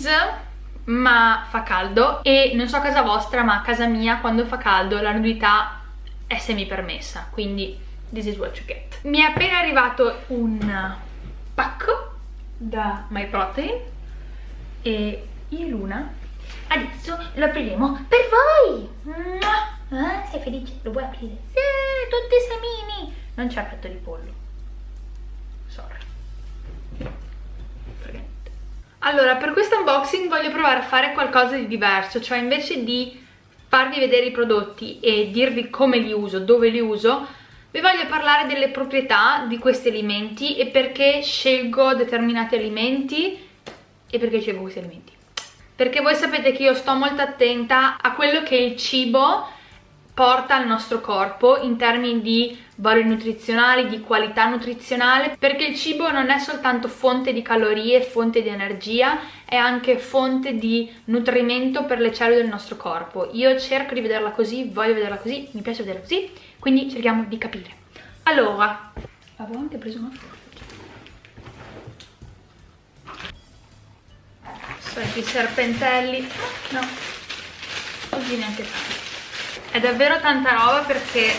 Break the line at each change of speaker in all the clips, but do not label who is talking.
please ma fa caldo. E non so a casa vostra ma a casa mia quando fa caldo la nudità è semi permessa quindi this is what you get. Mi è appena arrivato un pacco da My Protein e io Luna adesso lo apriremo per voi. Ah, sei felice? lo vuoi aprire? sì, tutti i semini! Non c'è petto di pollo allora, per questo unboxing voglio provare a fare qualcosa di diverso, cioè invece di farvi vedere i prodotti e dirvi come li uso, dove li uso, vi voglio parlare delle proprietà di questi alimenti e perché scelgo determinati alimenti e perché scelgo questi alimenti. Perché voi sapete che io sto molto attenta a quello che il cibo porta al nostro corpo in termini di valori nutrizionali, di qualità nutrizionale, perché il cibo non è soltanto fonte di calorie, fonte di energia, è anche fonte di nutrimento per le cellule del nostro corpo. Io cerco di vederla così, voglio vederla così, mi piace vederla così, quindi cerchiamo di capire. Allora, avevo anche preso una forza. Soliti serpentelli, no, così neanche tanto è davvero tanta roba perché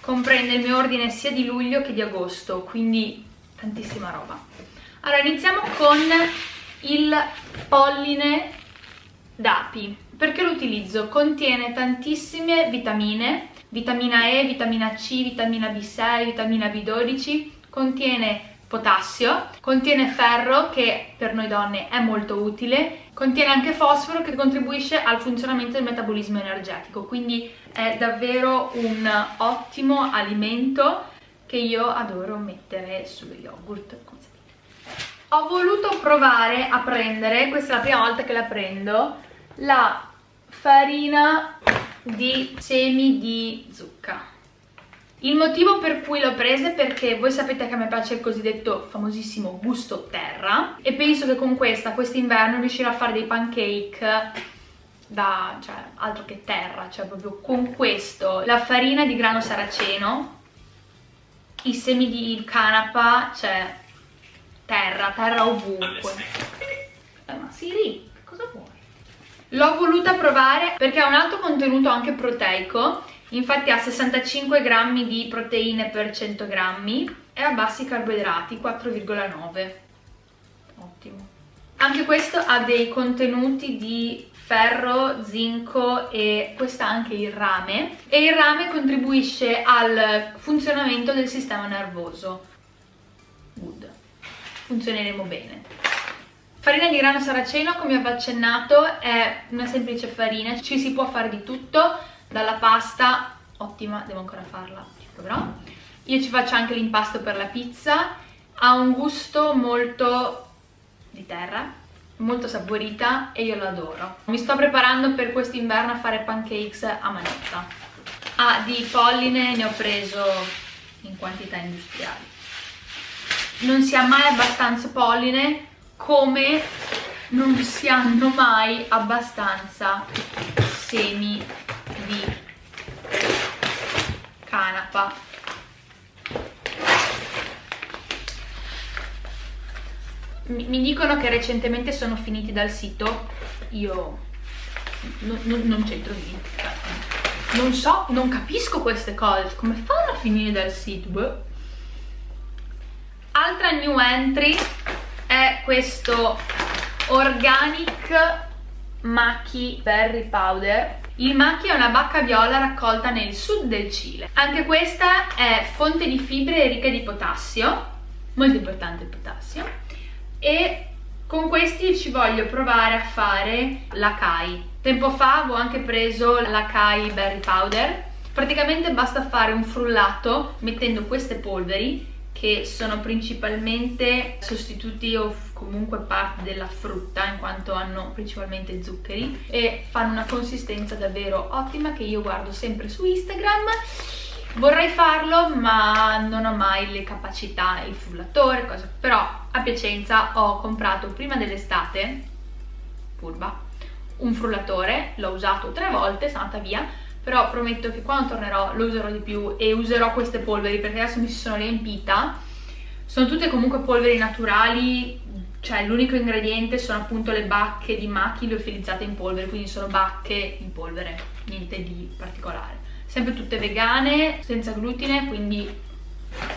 comprende il mio ordine sia di luglio che di agosto quindi tantissima roba allora iniziamo con il polline d'api perché lo utilizzo? contiene tantissime vitamine vitamina E, vitamina C, vitamina B6, vitamina B12 contiene potassio, contiene ferro che per noi donne è molto utile, contiene anche fosforo che contribuisce al funzionamento del metabolismo energetico, quindi è davvero un ottimo alimento che io adoro mettere sullo yogurt. Ho voluto provare a prendere, questa è la prima volta che la prendo, la farina di semi di zucca il motivo per cui l'ho presa è perché voi sapete che a me piace il cosiddetto famosissimo gusto terra e penso che con questa, quest'inverno, riuscirò a fare dei pancake da, cioè, altro che terra, cioè proprio con questo, la farina di grano saraceno, i semi di canapa, cioè terra, terra ovunque. Eh, ma Siri, cosa vuoi? L'ho voluta provare perché ha un alto contenuto anche proteico infatti ha 65 grammi di proteine per 100 grammi e ha bassi carboidrati 4,9 ottimo. Anche questo ha dei contenuti di ferro, zinco e questo anche il rame. E il rame contribuisce al funzionamento del sistema nervoso. Good. Funzioneremo bene. Farina di grano saraceno come avevo accennato è una semplice farina. Ci si può fare di tutto dalla pasta ottima devo ancora farla ci proverò io ci faccio anche l'impasto per la pizza. Ha un gusto molto di terra molto saporita e io l'adoro. Mi sto preparando per quest'inverno a fare pancakes a manetta. Ah di polline ne ho preso in quantità industriali. Non si ha mai abbastanza polline come non si hanno mai abbastanza semi canapa mi, dicono che recentemente sono finiti dal sito io non, non, non c'entro niente non so, non capisco queste cose come fanno a finire dal sito? Beh. altra new entry è questo organic Maki Berry Powder il maki è una bacca viola raccolta nel sud del Cile. Anche questa è fonte di fibre e ricca di potassio, molto importante il potassio, e con questi ci voglio provare a fare l'acai. Tempo fa avevo anche preso l'acai berry powder, praticamente basta fare un frullato mettendo queste polveri che sono principalmente sostituti o comunque parte della frutta in quanto hanno principalmente zuccheri e fanno una consistenza davvero ottima che io guardo sempre su Instagram vorrei farlo ma non ho mai le capacità, il frullatore, cosa. però a Piacenza ho comprato prima dell'estate, furba, un frullatore, l'ho usato tre volte, sono andata via però prometto che quando tornerò lo userò di più e userò queste polveri perché adesso mi sono riempita. Sono tutte comunque polveri naturali cioè l'unico ingrediente sono appunto le bacche di machi liofilizzate in polvere quindi sono bacche in polvere niente di particolare. Sempre tutte vegane senza glutine quindi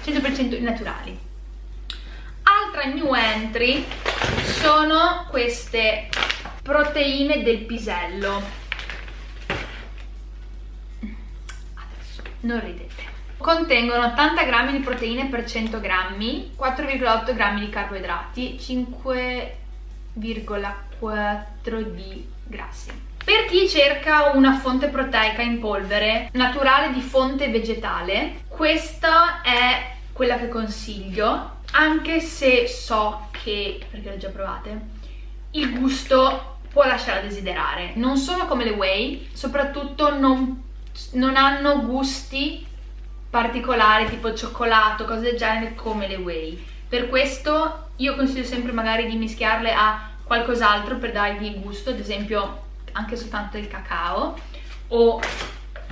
100% naturali. Altra new entry sono queste proteine del pisello non ridete contengono 80 grammi di proteine per 100 grammi 4,8 grammi di carboidrati 5,4 di grassi per chi cerca una fonte proteica in polvere naturale di fonte vegetale questa è quella che consiglio anche se so che, perché le già provate, il gusto può lasciare a desiderare. Non sono come le whey, soprattutto non, non hanno gusti particolari tipo cioccolato, cose del genere come le whey. Per questo io consiglio sempre magari di mischiarle a qualcos'altro per dargli gusto, ad esempio anche soltanto il cacao o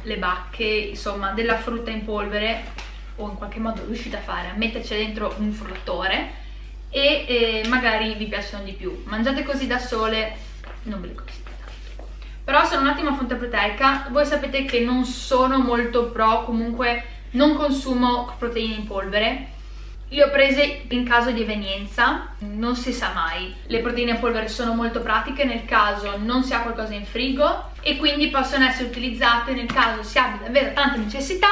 le bacche, insomma della frutta in polvere o in qualche modo riuscite a fare, a metterci dentro un frullatore e eh, magari vi piacciono di più. Mangiate così da sole, non ve le consiglio. Però sono un'ottima fonte proteica, voi sapete che non sono molto pro, comunque non consumo proteine in polvere, le ho prese in caso di evenienza, non si sa mai. Le proteine in polvere sono molto pratiche nel caso non si ha qualcosa in frigo e quindi possono essere utilizzate nel caso si abbia davvero tanta necessità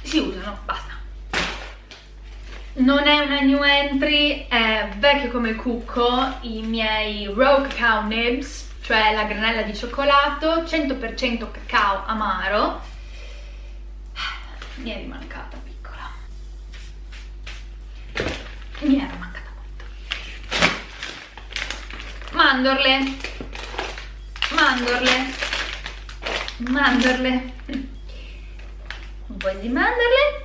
si usano, basta. Non è una new entry, è vecchio come il cucco, i miei Raw Cacao Nibs, cioè la granella di cioccolato, 100% cacao amaro. Mi è rimancata piccola. Mi era mancata molto. Mandorle. Mandorle. Mandorle un po' di mandorle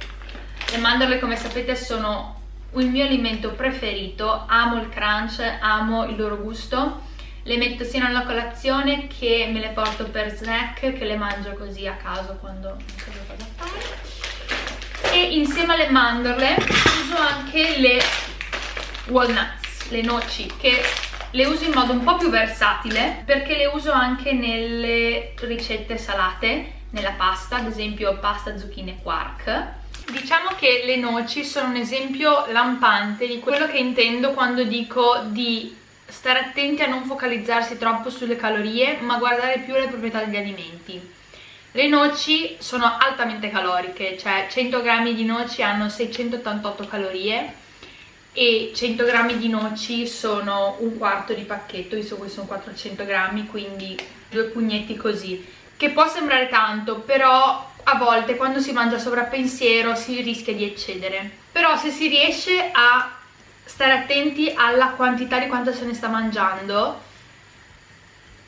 le mandorle come sapete sono il mio alimento preferito amo il crunch, amo il loro gusto le metto sia nella colazione che me le porto per snack che le mangio così a caso quando non so cosa fare e insieme alle mandorle uso anche le walnuts, le noci che le uso in modo un po' più versatile perché le uso anche nelle ricette salate nella pasta, ad esempio pasta zucchine quark. Diciamo che le noci sono un esempio lampante di quello che intendo quando dico di stare attenti a non focalizzarsi troppo sulle calorie, ma guardare più le proprietà degli alimenti. Le noci sono altamente caloriche, cioè 100 grammi di noci hanno 688 calorie e 100 grammi di noci sono un quarto di pacchetto, visto che sono 400 grammi, quindi due pugnetti così che può sembrare tanto, però a volte quando si mangia sovrappensiero si rischia di eccedere. Però se si riesce a stare attenti alla quantità di quanto se ne sta mangiando,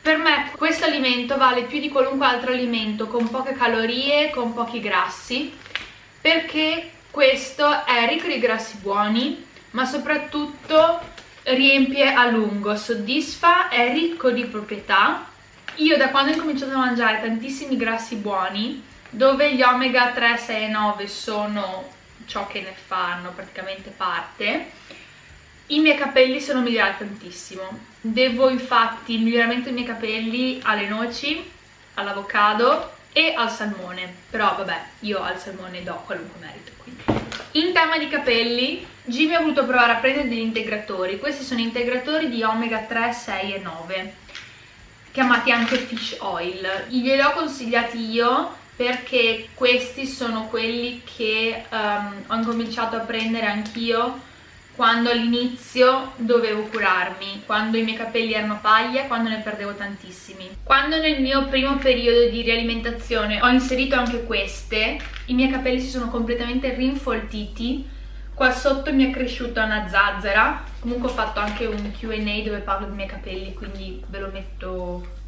per me questo alimento vale più di qualunque altro alimento con poche calorie, con pochi grassi, perché questo è ricco di grassi buoni, ma soprattutto riempie a lungo, soddisfa, è ricco di proprietà. Io da quando ho cominciato a mangiare tantissimi grassi buoni, dove gli omega 3, 6 e 9 sono ciò che ne fanno praticamente parte, i miei capelli sono migliorati tantissimo. Devo infatti il miglioramento dei miei capelli alle noci, all'avocado e al salmone. Però vabbè, io al salmone do qualunque merito. Quindi. In tema di capelli, Jimmy ha voluto provare a prendere degli integratori. Questi sono integratori di omega 3, 6 e 9 chiamati anche fish oil glieli ho consigliati io perché questi sono quelli che um, ho incominciato a prendere anch'io quando all'inizio dovevo curarmi, quando i miei capelli erano paglia, quando ne perdevo tantissimi. Quando nel mio primo periodo di rialimentazione ho inserito anche queste, i miei capelli si sono completamente rinfoltiti, qua sotto mi è cresciuta una zazzera comunque ho fatto anche un Q&A dove parlo dei miei capelli quindi ve lo metto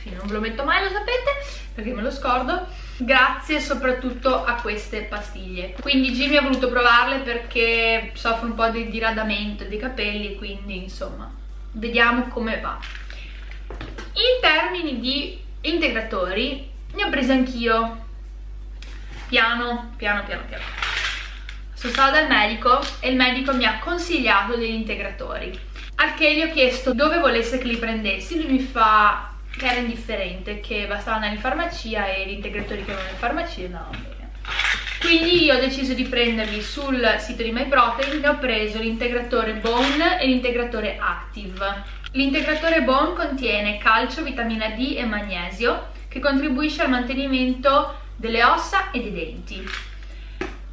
fine non ve lo metto mai lo sapete perché me lo scordo. Grazie soprattutto a queste pastiglie. Quindi Jimmy ha voluto provarle perché soffre un po' di diradamento dei capelli quindi insomma vediamo come va. In termini di integratori ne ho presi anch'io. Piano piano piano piano. Sono stata dal medico e il medico mi ha consigliato degli integratori. Al che gli ho chiesto dove volesse che li prendessi. Lui mi fa che era indifferente che bastava andare in farmacia e gli integratori che avevano in farmacia andavano bene quindi io ho deciso di prenderli sul sito di MyProtein e ho preso l'integratore Bone e l'integratore Active L'integratore Bone contiene calcio, vitamina D e magnesio che contribuisce al mantenimento delle ossa e dei denti.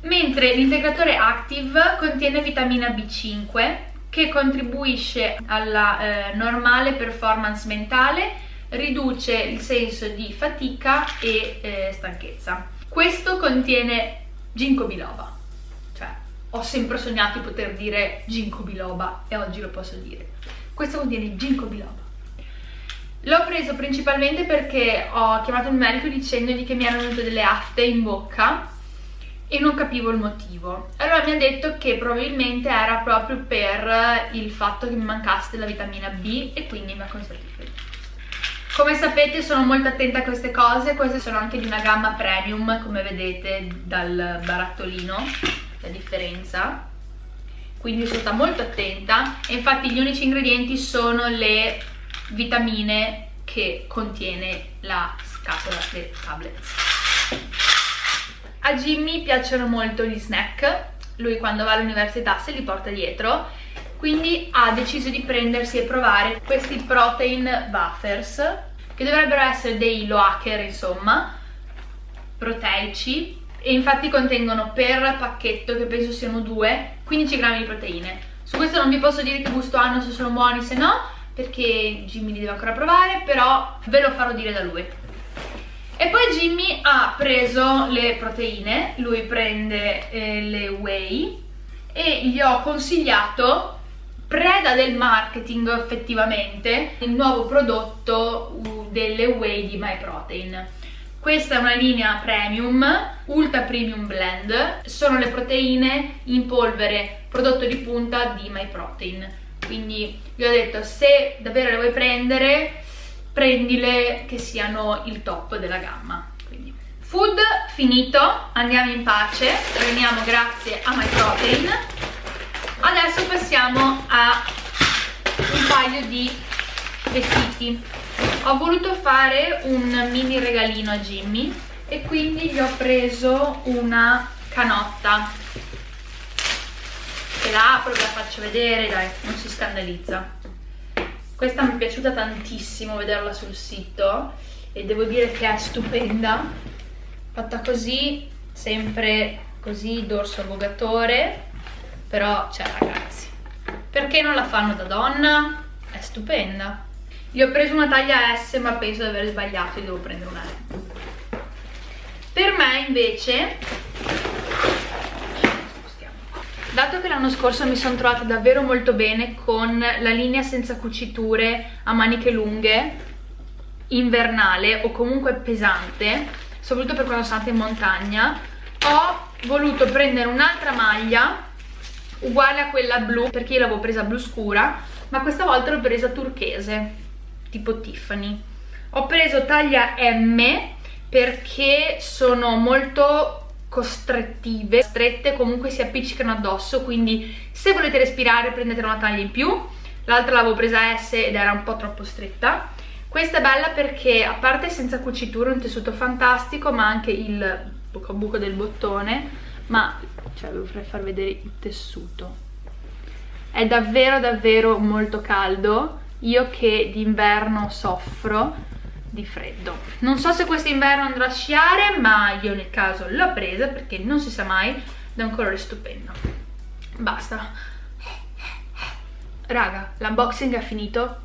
Mentre l'integratore Active contiene vitamina B5 che contribuisce alla eh, normale performance mentale, riduce il senso di fatica e eh, stanchezza. Questo contiene ginkgo biloba, cioè ho sempre sognato di poter dire ginkgo biloba e oggi lo posso dire. Questo contiene ginkgo biloba. L'ho preso principalmente perché ho chiamato il medico dicendogli che mi erano venute delle afte in bocca e non capivo il motivo. Allora mi ha detto che probabilmente era proprio per il fatto che mi mancasse della vitamina B e quindi mi ha consigliato come sapete sono molto attenta a queste cose, queste sono anche di una gamma premium come vedete dal barattolino, la differenza. Quindi sono stata molto attenta. E infatti gli unici ingredienti sono le vitamine che contiene la scatola dei tablets a Jimmy piacciono molto gli snack. Lui quando va all'università se li porta dietro quindi ha deciso di prendersi e provare questi protein buffers che dovrebbero essere dei loaker insomma proteici e infatti contengono per pacchetto, che penso siano due, 15 grammi di proteine. Su questo non vi posso dire che gusto hanno, se sono buoni, se no, perché Jimmy li deve ancora provare, però ve lo farò dire da lui. E poi Jimmy ha preso le proteine, lui prende eh, le whey e gli ho consigliato preda del marketing effettivamente il nuovo prodotto uh, delle whey di MyProtein questa è una linea premium, ultra premium blend, sono le proteine in polvere, prodotto di punta di MyProtein. Quindi vi ho detto, se davvero le vuoi prendere, prendile che siano il top della gamma. Quindi. Food finito, andiamo in pace, torniamo grazie a MyProtein. Adesso passiamo a un paio di vestiti. Ho voluto fare un mini regalino a Jimmy e quindi gli ho preso una canotta. Che la apro ve la faccio vedere dai non si scandalizza. Questa mi è piaciuta tantissimo vederla sul sito e devo dire che è stupenda. Fatta così sempre così dorso avvogatore però cioè ragazzi perché non la fanno da donna? è stupenda gli ho preso una taglia S ma penso di aver sbagliato e devo prendere una M. Per me invece, dato che l'anno scorso mi sono trovata davvero molto bene con la linea senza cuciture a maniche lunghe, invernale o comunque pesante, soprattutto per quando sono andata in montagna, ho voluto prendere un'altra maglia uguale a quella blu perché io l'avevo presa blu scura ma questa volta l'ho presa turchese tipo Tiffany ho preso taglia M perché sono molto costrettive, strette, comunque si appiccicano addosso, quindi se volete respirare prendete una taglia in più, l'altra l'avevo presa S ed era un po' troppo stretta. Questa è bella perché a parte senza cuciture, un tessuto fantastico, ma anche il buco buco del bottone, ma cioè vi vorrei far vedere il tessuto. È davvero davvero molto caldo, io che d'inverno soffro di freddo. Non so se quest'inverno andrò a sciare ma io nel caso l'ho presa perché non si sa mai è un colore stupendo basta. Raga l'unboxing è finito